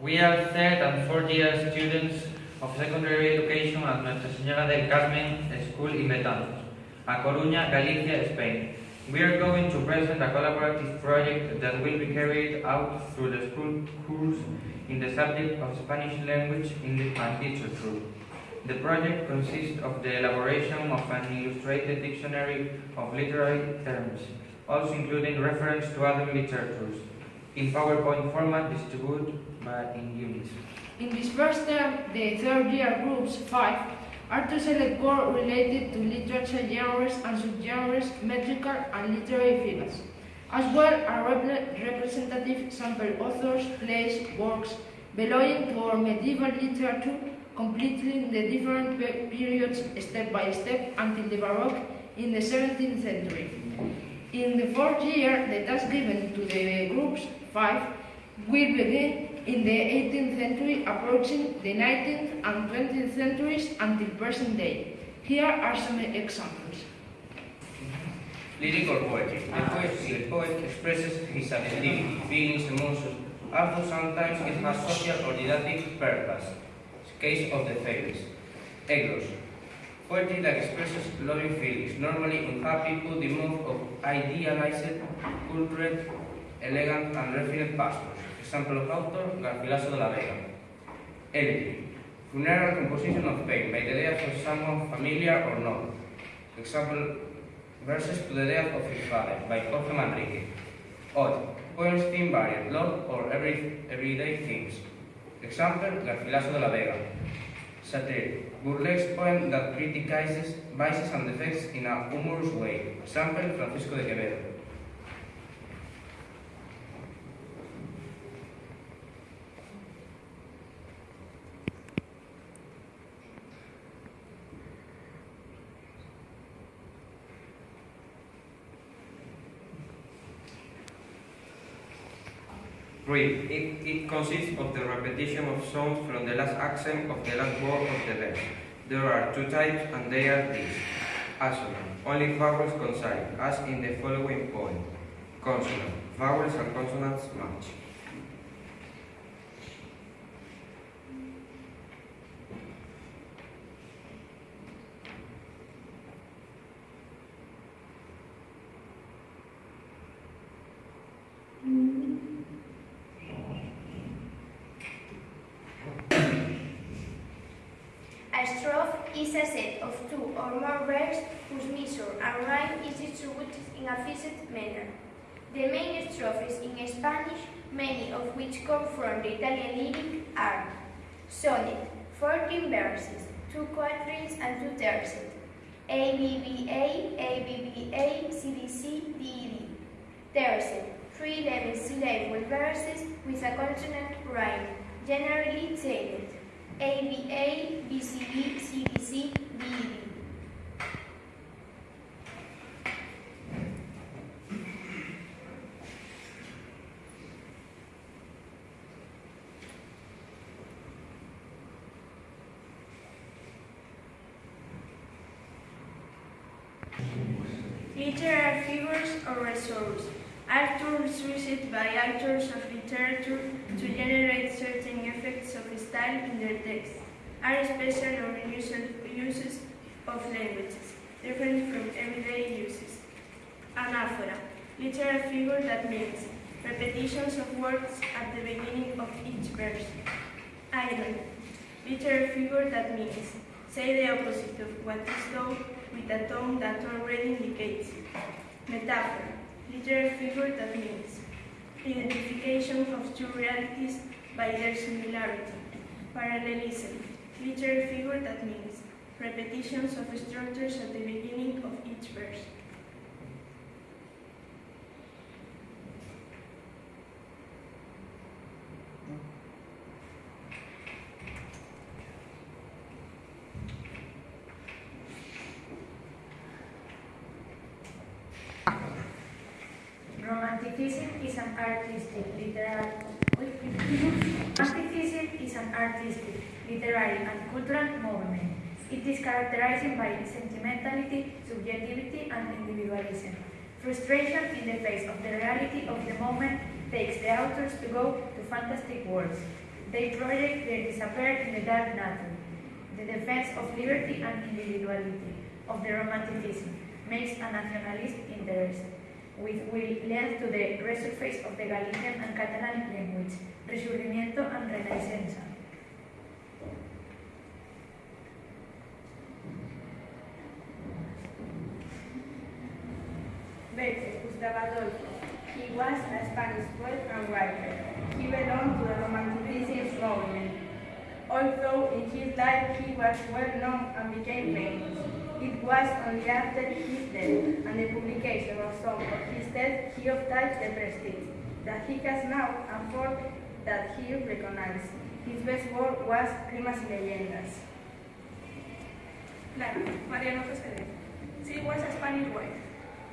We are third and fourth year students of secondary education at Nuestra Señora del Carmen School in Betanzos, A Coruña, Galicia, Spain. We are going to present a collaborative project that will be carried out through the school course in the subject of Spanish language, English and literature. The project consists of the elaboration of an illustrated dictionary of literary terms, also including reference to other literatures, in PowerPoint format distributed by in units. In this first term, the third year groups 5 are to select core related to literature genres and subgenres, metrical and literary figures, as well as repre- representative sample authors, plays, works belonging to our medieval literature, completing the different pe- periods step by step until the Baroque in the 17th century. In the fourth year, the task given to the groups 5 will begin in the 18th century, approaching the 19th and 20th centuries until present day. Here are some examples. Lyric or poetry. The poet, the poet expresses his affectivity, feelings, emotions, although sometimes it has social or didactic purpose. Case of the fables. Eglos. Poetry that expresses loving feelings, normally unhappy, put the move of idealized, cultured, elegant and refined Pastos, Example of Author, Garcilaso de la Vega. Elegy, Funeral Composition of Pain, by the death of someone familiar or not. Example verses to the death of his father, by Jorge Manrique. Odd. Poems theme varied, love or every, everyday things. Example, Garcilaso de la Vega. Satire. Burlesque poem that criticizes vices and defects in a humorous way. Example, Francisco de Quevedo. Read. It, it consists of the repetition of sounds from the last accent of the last word of the verse. There are two types, and they are these. Assonant. Only vowels consonant, as in the following poem. Consonant. Vowels and consonants match. A strophe is a set of two or more verbs whose measure and rhyme is distributed in a fixed manner. The main strophes in Spanish, many of which come from the Italian lyric, are sonnet, 14 verses, two quatrains and two tercets, ABBA, ABBA, CDC, DED. Tercet, three 11 syllable verses with a consonant rhyme, generally tailed. ABA, BCB, CDC, Literary figures or resource are tools used by authors of literature to generate certain effects of style in their text, are special or unusual uses of languages, different from everyday uses. Anaphora, literary figure that means repetitions of words at the beginning of each verse. Iron, literary figure that means say the opposite of what is known with a tone that already indicates. Metaphor, literary figure that means identification of two realities by their similarity. Parallelism, literary figure that means repetitions of structures at the beginning of each verse. Romanticism is an artistic, literary. Is an artistic, literary, and cultural movement. It is characterized by sentimentality, subjectivity, and individualism. Frustration in the face of the reality of the moment takes the authors to go to fantastic worlds. They project their disappear in the dark nature. The defense of liberty and individuality, of the romanticism, makes a nationalist interest, which will lead to the resurface of the Galician and Catalan language, resurgimiento and renaissance. Bécquer, Gustavo. He was a Spanish poet and writer. He belonged to the Romanticism movement. Although in his life he was well known and became famous, it was only after his death and the publication of some of his texts he obtained the prestige that he has now and for that he recognized. His best work was Rimas y Leyendas. Larra, Mariano José. She was a Spanish wife,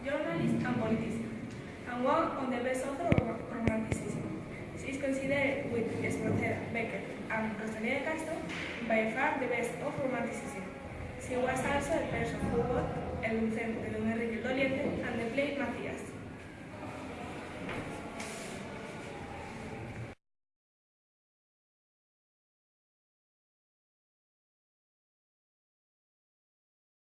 journalist and politician, and one of the best authors of Romanticism. She is considered with Espronceda, Bécquer, and Rosalía de Castro by far the best of Romanticism. She was also the person who wrote El Lucero de Don Enrique Doliente and the play Macías.